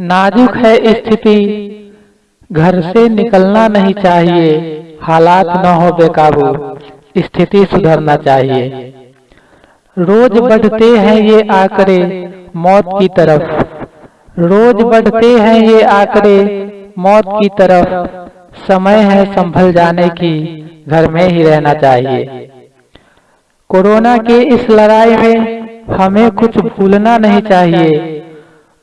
नाजुक है स्थिति। घर से निकलना नहीं चाहिए। हालात न हो बेकाबू। स्थिति सुधरना चाहिए। रोज बढ़ते हैं ये आंकड़े। मौत की तरफ़। रोज बढ़ते हैं ये आंकड़े। मौत की तरफ़। समय है संभल जाने की। घर में ही रहना चाहिए। कोरोना के इस लड़ाई में हमें कुछ भूलना नहीं चाहिए।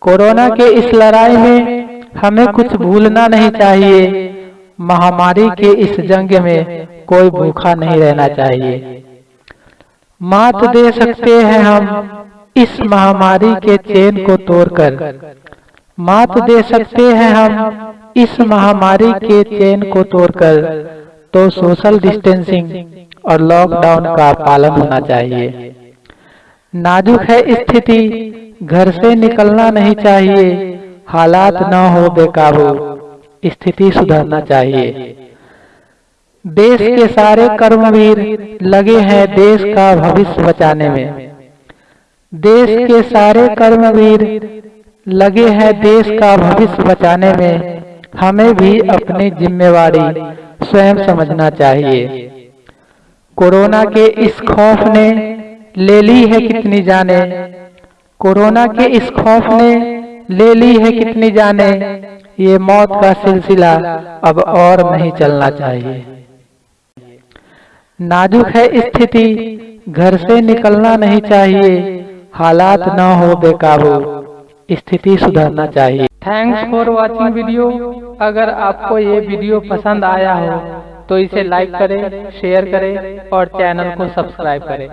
कोरोना के इस लड़ाई में हमें कुछ भूलना नहीं चाहिए। महामारी के इस जंग में कोई भूखा नहीं रहना चाहिए। मात दे सकते हैं हम इस महामारी के चेन को तोड़कर। मात दे सकते हैं हम इस महामारी के चेन को तोड़कर। तो सोशल डिस्टेंसिंग और लॉकडाउन का पालन होना चाहिए। नाजुक है स्थिति घर से निकलना नहीं चाहिए हालात न हो बेकाबू स्थिति सुधरना चाहिए। देश के सारे कर्मवीर लगे हैं देश का भविष्य बचाने में। देश के सारे कर्मवीर लगे हैं देश का भविष्य बचाने में। हमें भी अपनी जिम्मेवारी स्वयं समझना चाहिए। कोरोना के इस खौफ ने ले ली है कितनी जाने। कोरोना के इस खौफ ने ले ली है कितनी जाने। ये मौत का सिलसिला अब और नहीं चलना चाहिए। नाजुक है स्थिति। घर से निकलना नहीं चाहिए। हालात न हो बेकाबू। स्थिति सुधरना चाहिए। थैंक्स फॉर वॉचिंग वीडियो अगर आपको ये वीडियो पसंद आया हो तो इसे लाइक करें शेयर करें और चैनल को सब्सक्राइब करें।